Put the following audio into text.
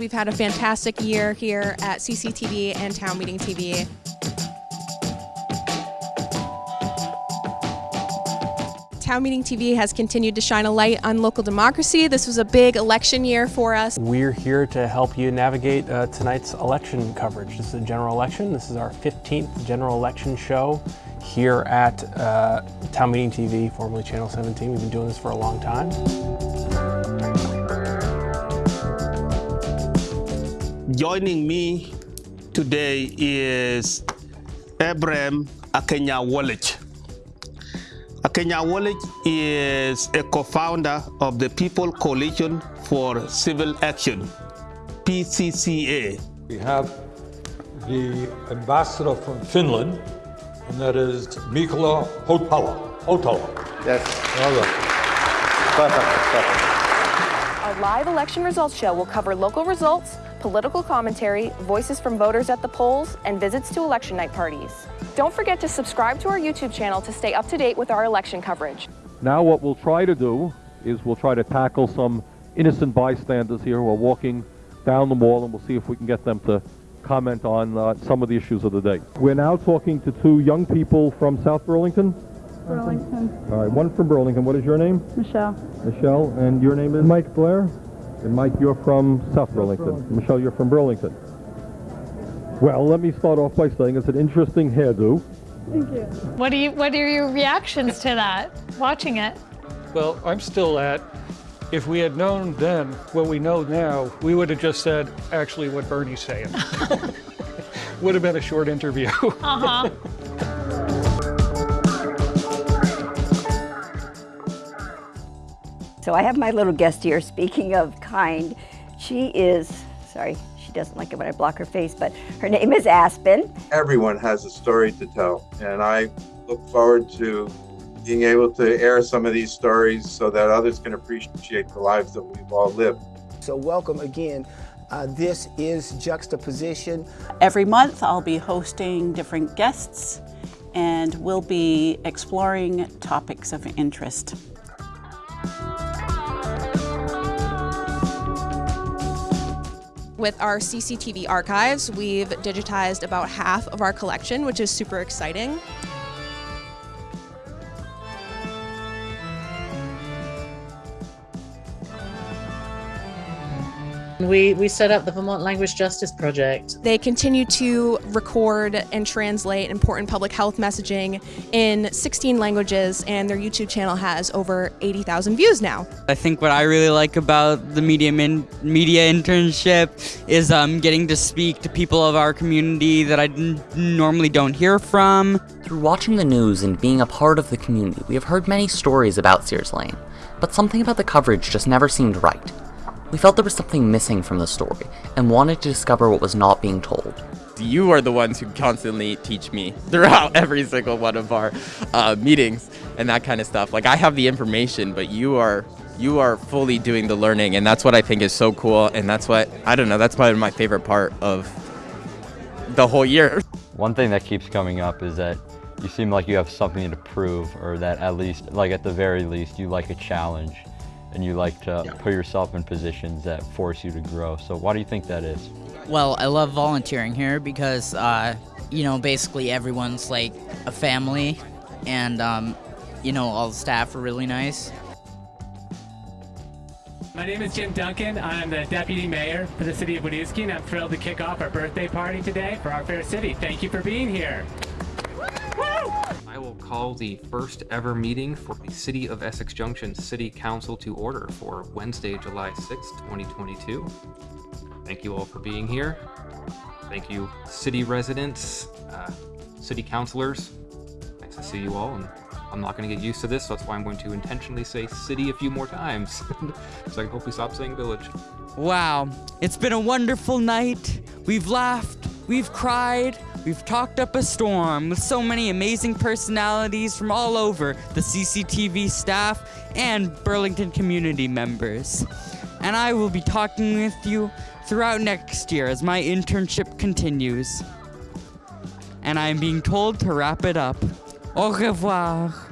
We've had a fantastic year here at CCTV and Town Meeting TV. Town Meeting TV has continued to shine a light on local democracy. This was a big election year for us. We're here to help you navigate uh, tonight's election coverage. This is a general election. This is our 15th general election show here at uh, Town Meeting TV, formerly Channel 17. We've been doing this for a long time. Joining me today is Abraham Akenya Wallich. Akenya Wallich is a co-founder of the People Coalition for Civil Action, PCCA. We have the ambassador from Finland, and that is Mikola Hautala. Hautala. Yes. All right. Perfect. Perfect. Our live election results show will cover local results, political commentary, voices from voters at the polls, and visits to election night parties. Don't forget to subscribe to our YouTube channel to stay up to date with our election coverage. Now what we'll try to do is we'll try to tackle some innocent bystanders here who are walking down the mall and we'll see if we can get them to comment on uh, some of the issues of the day. We're now talking to two young people from South Burlington. Burlington. All right, one from Burlington. What is your name? Michelle. Michelle. And your name is? Mike Blair. And Mike, you're from South Burlington. Burlington. Michelle, you're from Burlington. Well, let me start off by saying it's an interesting hairdo. Thank you. What do you what are your reactions to that? Watching it. Well, I'm still at, if we had known then what we know now, we would have just said actually what Bernie's saying. would have been a short interview. Uh-huh. So I have my little guest here, speaking of kind. She is, sorry, she doesn't like it when I block her face, but her name is Aspen. Everyone has a story to tell, and I look forward to being able to air some of these stories so that others can appreciate the lives that we've all lived. So welcome again. Uh, this is Juxtaposition. Every month I'll be hosting different guests and we'll be exploring topics of interest. With our CCTV archives, we've digitized about half of our collection, which is super exciting. We, we set up the Vermont Language Justice Project. They continue to record and translate important public health messaging in 16 languages, and their YouTube channel has over 80,000 views now. I think what I really like about the media min- media internship is um, getting to speak to people of our community that I normally don't hear from. Through watching the news and being a part of the community, we have heard many stories about Sears Lane, but something about the coverage just never seemed right. We felt there was something missing from the story, and wanted to discover what was not being told. You are the ones who constantly teach me throughout every single one of our uh, meetings and that kind of stuff. Like I have the information, but you are you are fully doing the learning, and that's what I think is so cool. And that's what I don't know. That's probably my favorite part of the whole year. One thing that keeps coming up is that you seem like you have something to prove, or that at least, like at the very least, you like a challenge and you like to yeah. put yourself in positions that force you to grow. So why do you think that is? Well, I love volunteering here because, uh, you know, basically everyone's like a family and, um, you know, all the staff are really nice. My name is Jim Duncan. I'm the Deputy Mayor for the City of Winooski, and I'm thrilled to kick off our birthday party today for our fair city. Thank you for being here. Will call the first ever meeting for the City of Essex Junction City Council to order for Wednesday, July 6, 2022. Thank you all for being here. Thank you, city residents, uh, city councilors. Nice to see you all, and I'm not going to get used to this, so that's why I'm going to intentionally say city a few more times, so I can hopefully stop saying village. Wow, it's been a wonderful night. We've laughed, we've cried, We've talked up a storm with so many amazing personalities from all over the CCTV staff and Burlington community members. And I will be talking with you throughout next year as my internship continues. And I am being told to wrap it up. Au revoir.